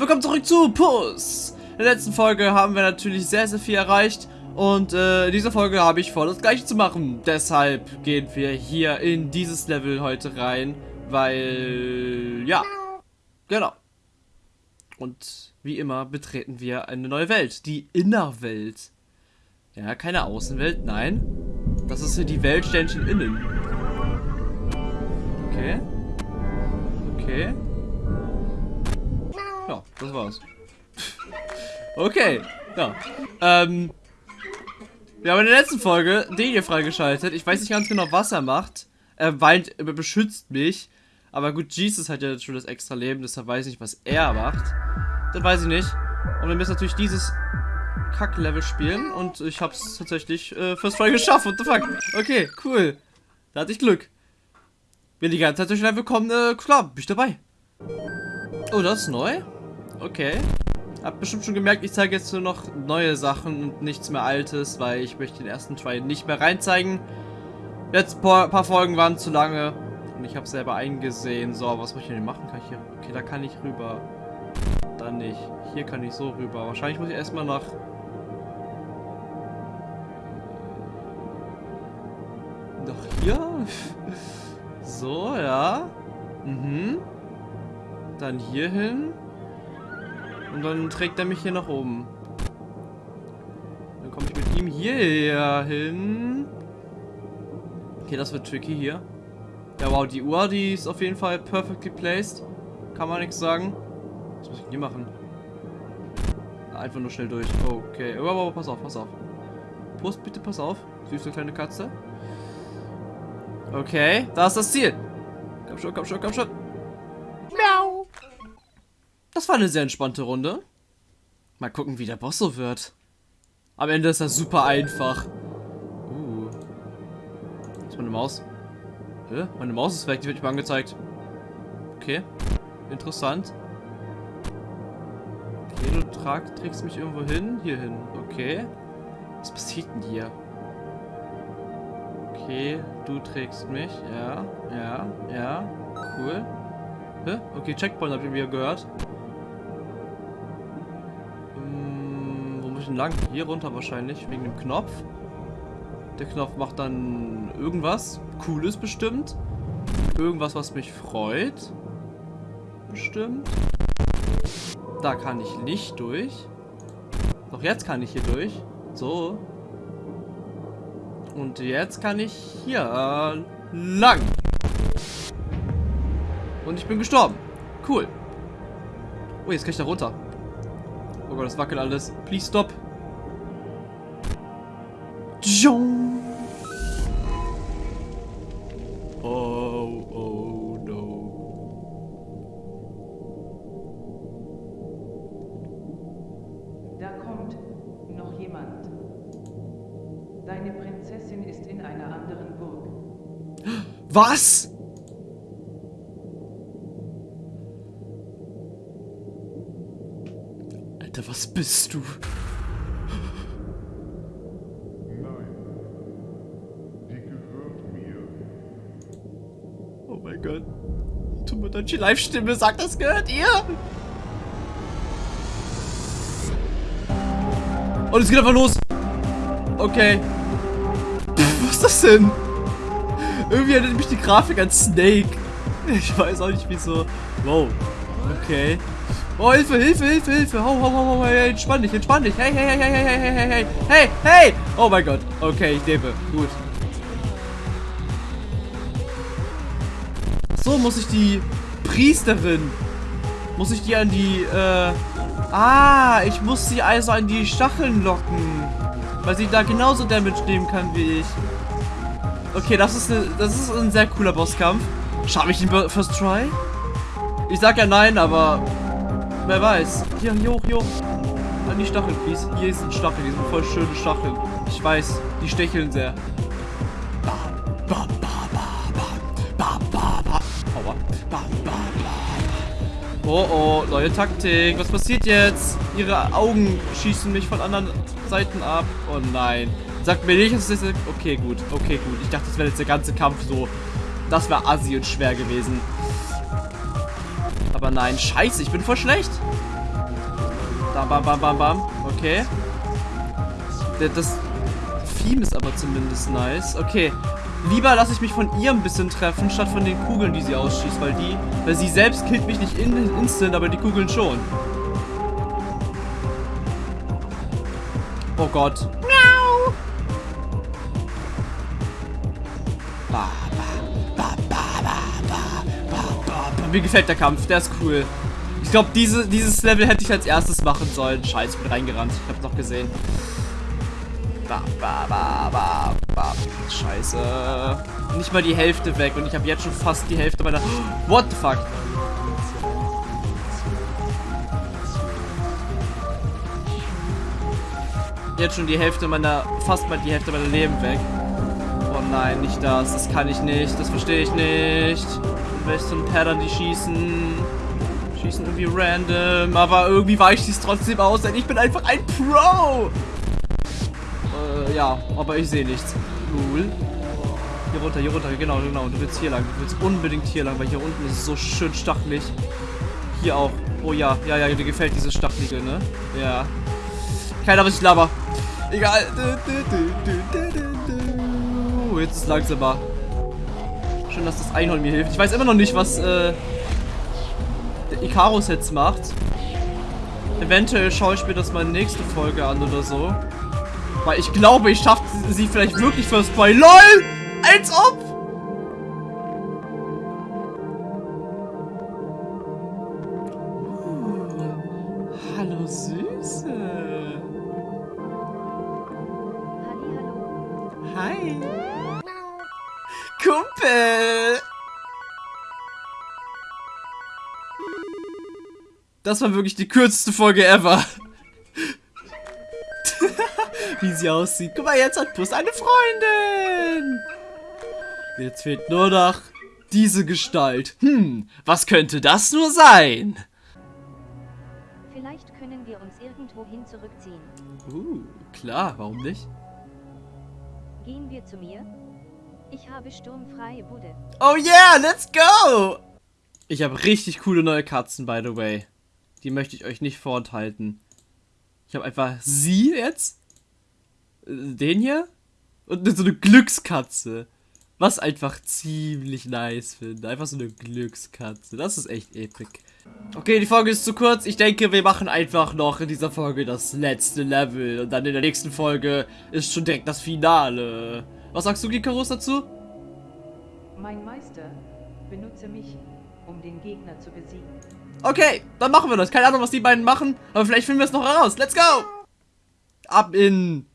willkommen zurück zu Puss. In der letzten Folge haben wir natürlich sehr, sehr viel erreicht. Und äh, in dieser Folge habe ich vor, das gleiche zu machen. Deshalb gehen wir hier in dieses Level heute rein. Weil, ja, genau. Und wie immer betreten wir eine neue Welt. Die Innerwelt. Ja, keine Außenwelt, nein. Das ist hier die Welt Ständchen innen. Okay. Okay. Das war's. okay, ja. Ähm, wir haben in der letzten Folge den hier freigeschaltet. Ich weiß nicht ganz genau, was er macht. Er weint, er beschützt mich. Aber gut, Jesus hat ja schon das extra Leben, deshalb weiß ich nicht, was er macht. Das weiß ich nicht. Und wir müssen natürlich dieses Kack-Level spielen. Und ich hab's tatsächlich äh, First Try geschafft. What the fuck? Okay, cool. Da hatte ich Glück. Wenn die ganze Zeit durch Level kommen, äh, klar, bin ich dabei. Oh, das ist neu? Okay. Hab bestimmt schon gemerkt, ich zeige jetzt nur noch neue Sachen und nichts mehr Altes, weil ich möchte den ersten Try nicht mehr reinzeigen. Jetzt paar, paar Folgen waren zu lange und ich habe selber eingesehen. So, was muss ich denn machen? Kann ich hier? Okay, da kann ich rüber. Dann nicht. Hier kann ich so rüber. Wahrscheinlich muss ich erstmal nach... Nach hier? so, ja. Mhm. Dann hier hin. Und dann trägt er mich hier nach oben. Dann komme ich mit ihm hierher hin. Okay, das wird tricky hier. Ja, wow, die Uhr, die ist auf jeden Fall perfectly placed. Kann man nichts sagen. Was muss ich denn hier machen? Einfach nur schnell durch. Okay. Oh, oh, pass auf, pass auf. Prost, bitte, pass auf. Süße kleine Katze. Okay, da ist das Ziel. Komm schon, komm schon, komm schon. Das war eine sehr entspannte Runde. Mal gucken, wie der Boss so wird. Am Ende ist das super einfach. Uh. ist meine Maus? Hä? Meine Maus ist weg, die wird nicht mal angezeigt. Okay. Interessant. Okay, du trag, trägst mich irgendwo hin. Hier hin. Okay. Was passiert denn hier? Okay, du trägst mich. Ja, ja, ja. Cool. Hä? Okay, Checkpoint habe ich wieder gehört. Denn lang? Hier runter wahrscheinlich, wegen dem Knopf. Der Knopf macht dann irgendwas. Cooles bestimmt. Irgendwas, was mich freut. Bestimmt. Da kann ich nicht durch. Doch jetzt kann ich hier durch. So. Und jetzt kann ich hier äh, lang. Und ich bin gestorben. Cool. Oh, jetzt kann ich da runter. Oh Gott, das wackelt alles. Please stop. Oh, oh, no. Da kommt noch jemand. Deine Prinzessin ist in einer anderen Burg. Was? Alter, was bist du? Nein. Die gehört mir. Oh mein Gott. Tomodachi Live-Stimme sagt, das gehört ihr. Und es geht einfach los. Okay. Pff, was ist das denn? Irgendwie erinnert mich die Grafik an Snake. Ich weiß auch nicht wieso. Wow. Okay. Oh, Hilfe, Hilfe, Hilfe, Hilfe. Hau, hau, hau, hau, hey, entspann dich, entspann dich. Hey, hey, hey, hey, hey, hey, hey, hey, hey, hey. Oh mein Gott. Okay, ich lebe. Gut. So muss ich die Priesterin. Muss ich die an die, äh. Ah, ich muss sie also an die Stacheln locken. Weil sie da genauso Damage nehmen kann wie ich. Okay, das ist, eine, das ist ein sehr cooler Bosskampf. Schaffe ich den First Try? Ich sag ja nein, aber wer weiß. Hier, hier hoch, hier hoch. An die Stacheln, please. Hier ist ein Stachel, die sind voll schöne Stacheln. Ich weiß, die stecheln sehr. Oh oh, neue Taktik. Was passiert jetzt? Ihre Augen schießen mich von anderen Seiten ab. Oh nein. Sagt mir nicht, dass jetzt... Okay, gut. Okay, gut. Ich dachte, das wäre jetzt der ganze Kampf so... Das wäre assi und schwer gewesen. Aber nein. Scheiße, ich bin voll schlecht. Da, bam, bam, bam, bam. Okay. Das Theme ist aber zumindest nice. Okay. Lieber lasse ich mich von ihr ein bisschen treffen, statt von den Kugeln, die sie ausschießt, weil die, weil sie selbst killt mich nicht in, instant, aber die Kugeln schon. Oh Gott. Mir gefällt der Kampf, der ist cool. Ich glaube, diese, dieses Level hätte ich als erstes machen sollen. Scheiße, ich bin reingerannt. Ich hab's noch gesehen. Ba, ba, ba, ba. Scheiße. Nicht mal die Hälfte weg und ich habe jetzt schon fast die Hälfte meiner... What the fuck? Jetzt schon die Hälfte meiner... Fast mal die Hälfte meiner Leben weg. Nein, nicht das. Das kann ich nicht. Das verstehe ich nicht. Welche so ein Pattern, die schießen. Schießen irgendwie random. Aber irgendwie weicht es trotzdem aus, denn ich bin einfach ein Pro. Äh, ja, aber ich sehe nichts. Cool. Hier runter, hier runter, genau, genau. Du willst hier lang. Du willst unbedingt hier lang, weil hier unten ist es so schön stachelig. Hier auch. Oh ja, ja, ja, dir gefällt dieses Stachelige, ne? Ja. Keiner, was ich laber. Egal. Jetzt ist es langsamer. Schön, dass das Einhorn mir hilft. Ich weiß immer noch nicht, was äh, der Icarus jetzt macht. Eventuell schaue ich mir das mal nächste Folge an oder so. Weil ich glaube, ich schaffe sie vielleicht wirklich first try. LOL! Als ob! Das war wirklich die kürzeste Folge ever. Wie sie aussieht. Guck mal, jetzt hat Puss eine Freundin. Jetzt fehlt nur noch diese Gestalt. Hm, was könnte das nur sein? Vielleicht können wir uns irgendwohin zurückziehen. Uh, klar, warum nicht? Gehen wir zu mir? Ich habe sturmfreie Bude. Oh yeah, let's go! Ich habe richtig coole neue Katzen, by the way. Die möchte ich euch nicht vorenthalten. Ich habe einfach sie jetzt. äh, Den hier. Und so eine Glückskatze. Was einfach ziemlich nice finde. Einfach so eine Glückskatze. Das ist echt epic. Okay, die Folge ist zu kurz. Ich denke, wir machen einfach noch in dieser Folge das letzte Level. Und dann in der nächsten Folge ist schon direkt das Finale. Was sagst du, Gikarus, dazu? Mein Meister, benutze mich, um den Gegner zu besiegen. Okay, dann machen wir das. Keine Ahnung, was die beiden machen, aber vielleicht finden wir es noch heraus. Let's go! Ab in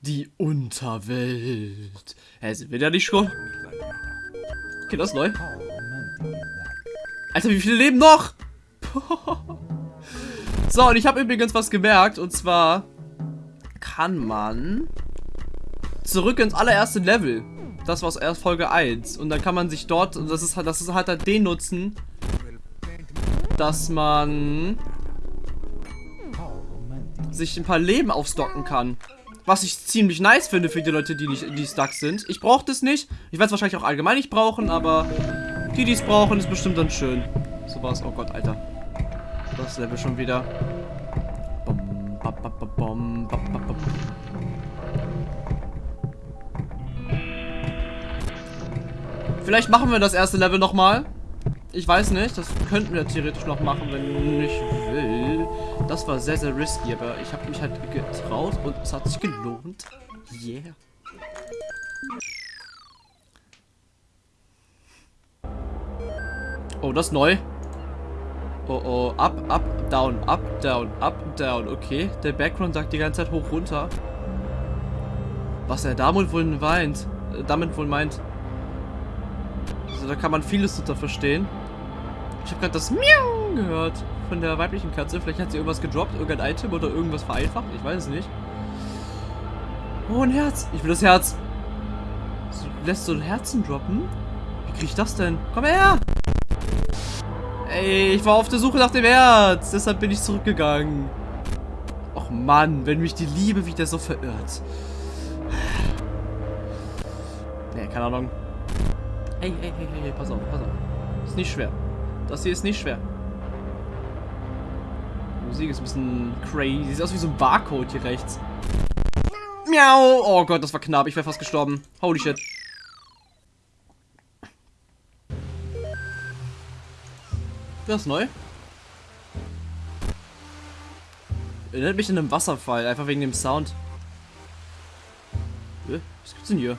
die Unterwelt. Hä, sind wir da nicht schon? Okay, das ist neu. Alter, wie viele leben noch? so, und ich habe übrigens was gemerkt. Und zwar kann man zurück ins allererste Level. Das war aus erst Folge 1. Und dann kann man sich dort, und das ist halt, das ist halt, halt den nutzen, dass man sich ein paar Leben aufstocken kann. Was ich ziemlich nice finde für die Leute, die nicht die stuck sind. Ich brauche das nicht. Ich werde es wahrscheinlich auch allgemein nicht brauchen, aber die, die es brauchen, ist bestimmt dann schön. So war's. Oh Gott, Alter. Das Level schon wieder. Vielleicht machen wir das erste Level nochmal. Ich weiß nicht, das könnten wir theoretisch noch machen, wenn ich will. Das war sehr, sehr risky, aber ich habe mich halt getraut und es hat sich gelohnt. Yeah. Oh, das ist neu. Oh, oh, up, up, down, up, down, up, down. Okay, der Background sagt die ganze Zeit hoch, runter. Was er damit wohl meint, äh, damit wohl meint. Also da kann man vieles drunter verstehen. Ich habe gerade das Miau gehört von der weiblichen Katze. Vielleicht hat sie irgendwas gedroppt, irgendein Item oder irgendwas vereinfacht. Ich weiß es nicht. Oh, ein Herz. Ich will das Herz. So, lässt so ein Herzen droppen? Wie krieg ich das denn? Komm her! Ey, ich war auf der Suche nach dem Herz. Deshalb bin ich zurückgegangen. Och Mann, wenn mich die Liebe wieder so verirrt. Nee, keine Ahnung. Ey, ey, ey, ey, pass auf, pass auf. Ist nicht schwer. Das hier ist nicht schwer. Musik ist ein bisschen crazy. Sieht aus wie so ein Barcode hier rechts. Miau! Oh Gott, das war knapp. Ich wäre fast gestorben. Holy shit. Das ist neu. Erinnert mich an einen Wasserfall, einfach wegen dem Sound. Was gibt's denn hier?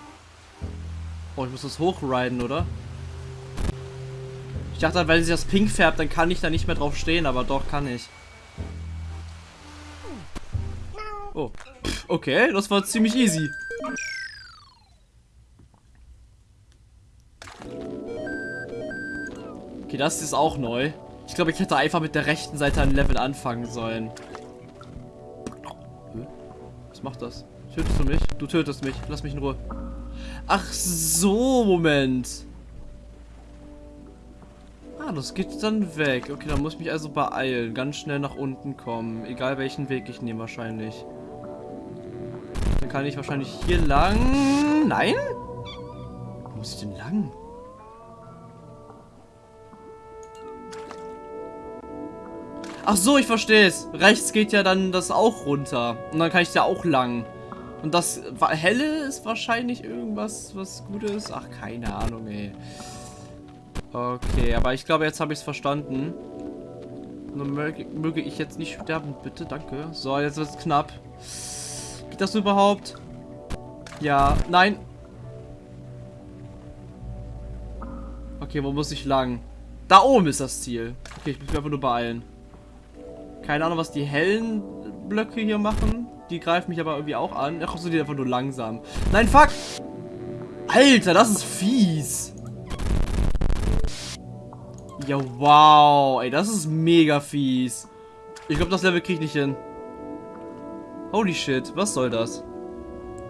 Oh, ich muss das hochriden, oder? Ich dachte, weil sie das pink färbt, dann kann ich da nicht mehr drauf stehen, aber doch kann ich. Oh. Okay, das war ziemlich easy. Okay, das ist auch neu. Ich glaube, ich hätte einfach mit der rechten Seite ein Level anfangen sollen. Was macht das? Tötest du mich? Du tötest mich. Lass mich in Ruhe. Ach so, Moment. Das geht dann weg. Okay, dann muss ich mich also beeilen. Ganz schnell nach unten kommen. Egal welchen Weg ich nehme wahrscheinlich. Dann kann ich wahrscheinlich hier lang... Nein? Wo muss ich denn lang? Ach so, ich verstehe es. Rechts geht ja dann das auch runter. Und dann kann ich da auch lang. Und das helle ist wahrscheinlich irgendwas, was gut ist. Ach, keine Ahnung, ey. Okay, aber ich glaube, jetzt habe ich es verstanden. Nun möge, möge, ich jetzt nicht sterben, bitte, danke. So, jetzt wird es knapp. Geht das überhaupt? Ja, nein. Okay, wo muss ich lang? Da oben ist das Ziel. Okay, ich muss mich einfach nur beeilen. Keine Ahnung, was die hellen Blöcke hier machen. Die greifen mich aber irgendwie auch an. Ach, so die einfach nur langsam. Nein, fuck! Alter, das ist fies. Ja, wow. Ey, das ist mega fies. Ich glaube, das Level kriege ich nicht hin. Holy shit, was soll das?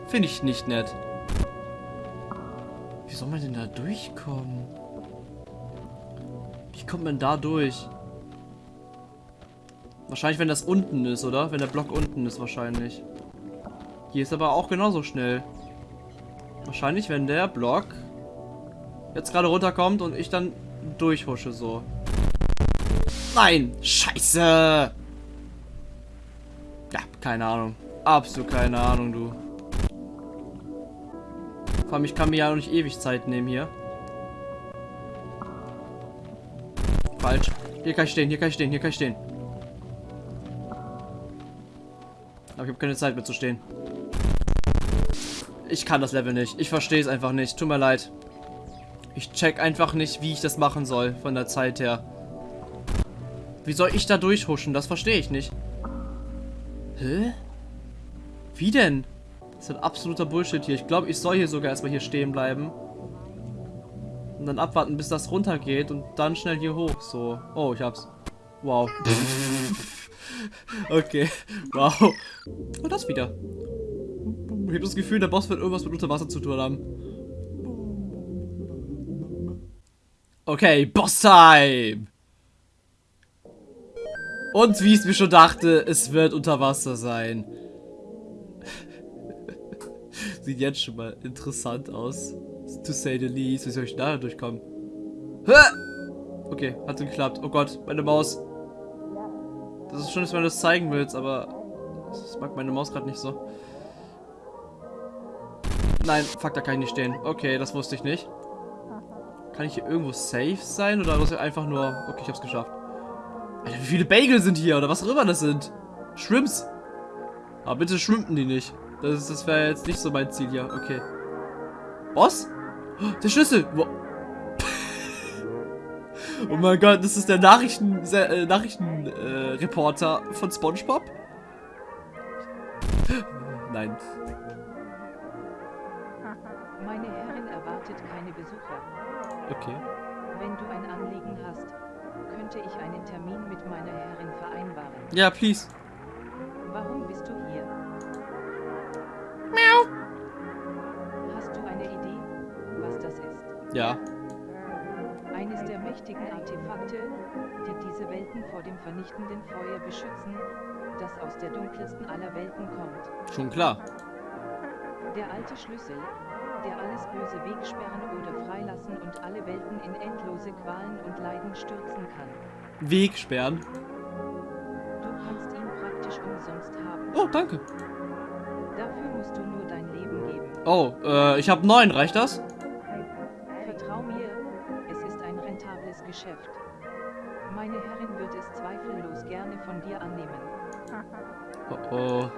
Finde ich nicht nett. Wie soll man denn da durchkommen? Wie kommt man da durch? Wahrscheinlich, wenn das unten ist, oder? Wenn der Block unten ist, wahrscheinlich. Hier ist aber auch genauso schnell. Wahrscheinlich, wenn der Block jetzt gerade runterkommt und ich dann durchhusche, so. Nein! Scheiße! Ja, keine Ahnung. Absolut keine Ahnung, du. Vor allem, ich kann mir ja auch nicht ewig Zeit nehmen hier. Falsch. Hier kann ich stehen, hier kann ich stehen, hier kann ich stehen. Aber ich habe keine Zeit mehr zu stehen. Ich kann das Level nicht. Ich verstehe es einfach nicht. Tut mir leid. Ich check einfach nicht, wie ich das machen soll von der Zeit her. Wie soll ich da durchhuschen? Das verstehe ich nicht. Hä? Wie denn? Das ist ein absoluter Bullshit hier. Ich glaube, ich soll hier sogar erstmal hier stehen bleiben. Und dann abwarten, bis das runtergeht und dann schnell hier hoch. So. Oh, ich hab's. Wow. Okay. Wow. Und das wieder. Ich habe das Gefühl, der Boss wird irgendwas mit Unterwasser zu tun haben. Okay, Boss-Time! Und wie ich es mir schon dachte, es wird unter Wasser sein. Sieht jetzt schon mal interessant aus. To say the least. Wie soll ich da durchkommen? Okay, hat geklappt. Oh Gott, meine Maus. Das ist schön, dass du das zeigen willst, aber das mag meine Maus gerade nicht so. Nein, fuck, da kann ich nicht stehen. Okay, das wusste ich nicht. Kann ich hier irgendwo safe sein oder ist einfach nur... Okay, ich hab's geschafft. Alter, wie viele Bagel sind hier oder was auch immer das sind? Shrimps. Aber bitte schwimmen die nicht. Das, das wäre jetzt nicht so mein Ziel hier. Okay. Boss? Der Schlüssel. Wo Oh mein Gott, das ist der Nachrichten, äh, Nachrichtenreporter äh, von SpongeBob? Nein. Meine Herrin erwartet keine Besucher. Okay. Wenn du ein Anliegen hast, könnte ich einen Termin mit meiner Herrin vereinbaren. Ja, please. Warum bist du hier? Miau. Hast du eine Idee, was das ist? Ja. Eines der mächtigen Artefakte, die diese Welten vor dem vernichtenden Feuer beschützen, das aus der dunkelsten aller Welten kommt. Schon klar. Der alte Schlüssel, der alles Böse wegsperren oder freilassen und alle Welten in endlose Qualen und Leiden stürzen kann. Weg sperren. Du kannst Fisch umsonst haben. Oh, danke. Dafür musst du nur dein Leben geben. Oh, äh, ich habe neun, reicht das? Vertrau mir, es ist ein rentables Geschäft. Meine Herrin wird es zweifellos gerne von dir annehmen. Oh, oh.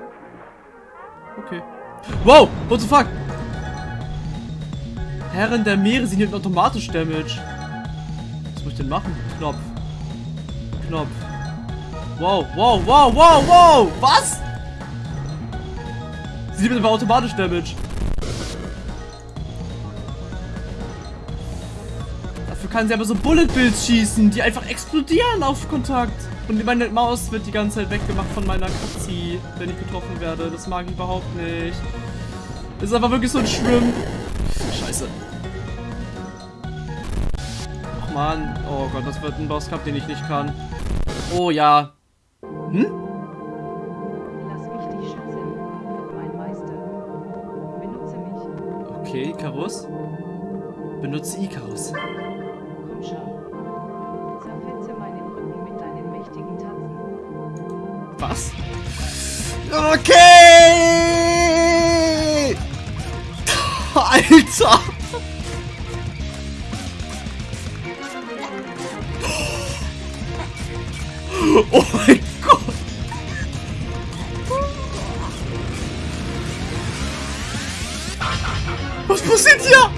Okay. Wow, what the fuck? Herren der Meere, sie nimmt automatisch Damage. Was muss ich denn machen? Knopf. Knopf. Wow, wow, wow, wow, wow! Was? Sie nimmt aber automatisch Damage. Dafür kann sie aber so Bullet Bills schießen, die einfach explodieren auf Kontakt. Und meine Maus wird die ganze Zeit weggemacht von meiner Katzi, wenn ich getroffen werde. Das mag ich überhaupt nicht. Das ist einfach wirklich so ein Schwimm. Scheiße. Ach man. Oh Gott, das wird ein Bosskampf, den ich nicht kann. Oh ja. Hm? Lass mich dich schützen, mein Meister. Benutze mich. Okay, Icarus. Benutze Icarus. Komm schon. Zerfetze meinen Rücken mit deinen mächtigen Tatzen. Was? Okay! Alter! Oh mein Gott! Was passiert hier?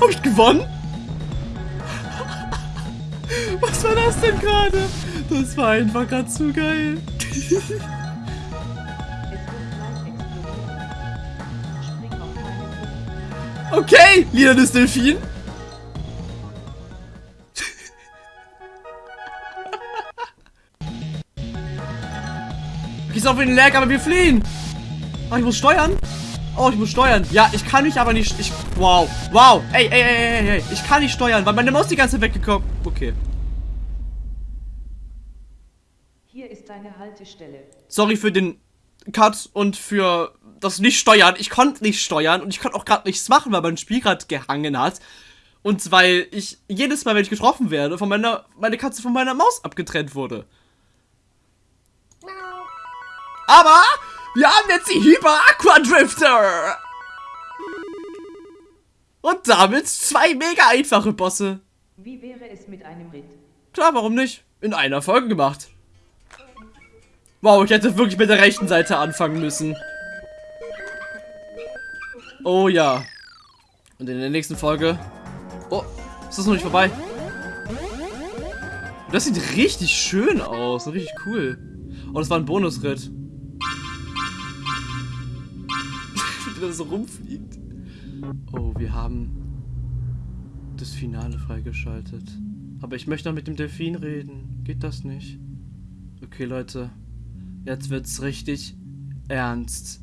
Hab ich gewonnen? Was war das denn gerade? Das war einfach gerade zu geil. Okay, Lieder des Delfin. Gehst auf den Lag, aber wir fliehen. Oh, ich muss steuern. Oh, ich muss steuern. Ja, ich kann mich aber nicht. Ich. Wow. Wow. Ey, ey, ey, ey, ey. Ich kann nicht steuern, weil meine Maus die ganze Zeit weggekommen. Okay. Hier ist deine Haltestelle. Sorry für den Cut und für das Nicht-Steuern. Ich konnte nicht steuern und ich konnte auch gerade nichts machen, weil mein Spiel gerade gehangen hat. Und weil ich jedes Mal, wenn ich getroffen werde, von meiner, meine Katze von meiner Maus abgetrennt wurde. Aber wir haben jetzt die Hyper Aqua Drifter. Und damit zwei mega einfache Bosse. Wie wäre es mit einem Ritt? Klar, warum nicht? In einer Folge gemacht. Wow, ich hätte wirklich mit der rechten Seite anfangen müssen. Oh ja. Und in der nächsten Folge... Oh, ist das noch nicht vorbei? Das sieht richtig schön aus. Richtig cool. Oh, das war ein Bonusritt. Wie das so rumfliegt. Oh, wir haben das Finale freigeschaltet. Aber ich möchte noch mit dem Delfin reden. Geht das nicht? Okay, Leute. Jetzt wird's richtig ernst.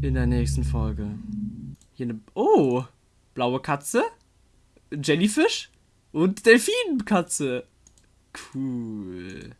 In der nächsten Folge. Hier eine. Oh! Blaue Katze. Jellyfish. Und Delfinkatze. Cool.